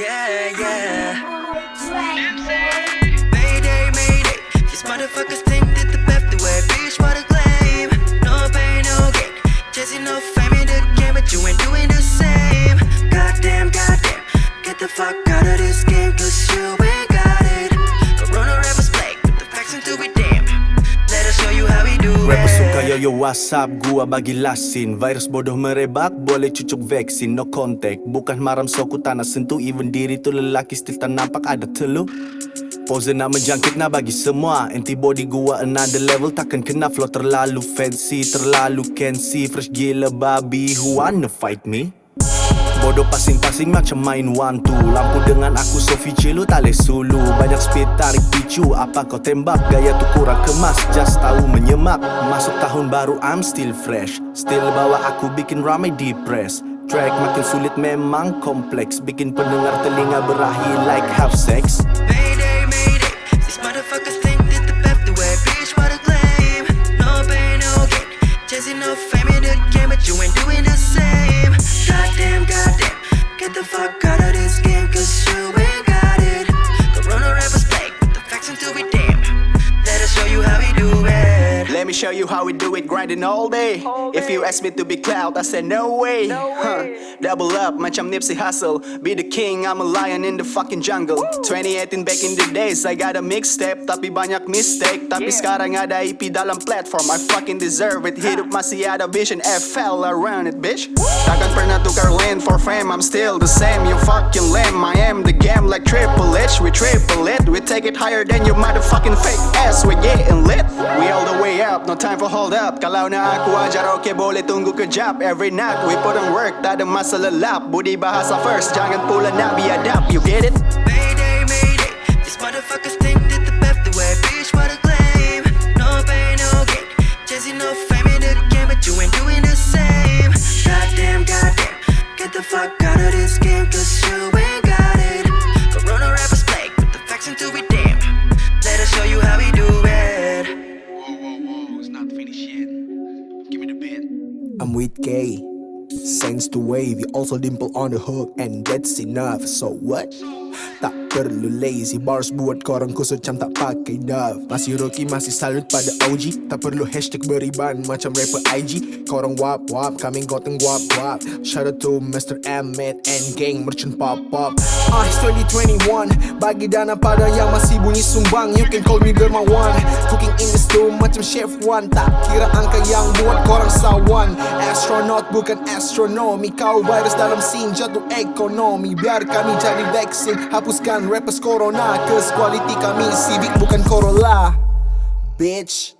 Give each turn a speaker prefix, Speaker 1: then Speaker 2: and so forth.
Speaker 1: Yeah, yeah. This game, cause you ain't got it. Corona rappers play with the facts until we damn. Let us show you how we do
Speaker 2: Rapper suka
Speaker 1: it.
Speaker 2: yo yo whatsapp gua bagi lasin Virus bodoh merebak boleh cucuk vaksin No contact bukan maram so ku tak nak sentuh Even diri tu lelaki still tak nampak ada telu Pose nak menjangkit nak bagi semua Antibody gua another level takkan kena flow terlalu fancy Terlalu can see fresh gila babi Who wanna fight me? Bodoh pasing-pasing macam main one two. Lampu dengan aku so feature lu tak boleh sulu. Banyak speed tarik picu Apa kau tembak? Gaya tu kurang kemas Just tahu menyemak. Masuk tahun baru I'm still fresh. Still bawa aku bikin ramai depressed. Track makin sulit memang kompleks. Bikin pendengar telinga berahi like have sex.
Speaker 1: Mayday, mayday. These motherfuckers think that the path the way, bitch, what a claim. No pain, no gain. Chasing no fame fuck out of this game, cause you ain't got it. Corona rappers play with the facts until we damn. Let us show you how we do it.
Speaker 3: Let me show you how we do it grinding all day. If you ask me to be cloud, I said no way. Huh. Double up, macam Nipsey Hussle. Be the king, I'm a lion in the fucking jungle. 2018 back in the days, I got a mixtape, tapi banyak mistake. Tapi sekarang ada EP dalam platform, I fucking deserve it. Hidup masih ada vision, FL around it, bitch. Takkan pernah tukar lane for fame, I'm still the same. You fucking lame, I am the game like Triple H. We triple it, we take it higher than your motherfucking fake ass. We getting lit, we all the way up, no time for hold up. Kalau na aku ajar, okay boleh tunggu kejap. Every night we put in work, tak ada masa lelap. Budi bahasa first, jangan pula nak biadab. You get it?
Speaker 1: Mayday, mayday. These motherfuckers think that the path the way, bitch, what a claim. No pain, no gain. Chasing no fame in the game, but you ain't doing the same. Goddamn, goddamn. Get the fuck out of this game, cause you ain't got it. Corona rappers play with the facts until we damn. Let us show you how we do it.
Speaker 4: Whoa, whoa, whoa, it's not finished yet. Give me the beat.
Speaker 5: I'm with K. Sense to wave, also dimple on the hook and that's enough. So what? Tak perlu lazy bars buat korang kusut macam tak pakai dove Masih rookie, masih salute pada OG Tak perlu hashtag beriban macam rapper IG Korang wap wap, kami goteng wap wap. Shout out to Mr. Ahmed and gang merchant pop pop. Ah, it's 2021 Bagi dana pada yang masih bunyi sumbang. You can call me dermawan Cooking in the stew macam chef one Tak kira angka yang buat korang sawan. Astronaut bukan astronomi. Kau virus dalam scene jatuh ekonomi. Biar kami jadi vaksin Hapuskan rappers corona. Cause quality kami civic bukan Corolla. Bitch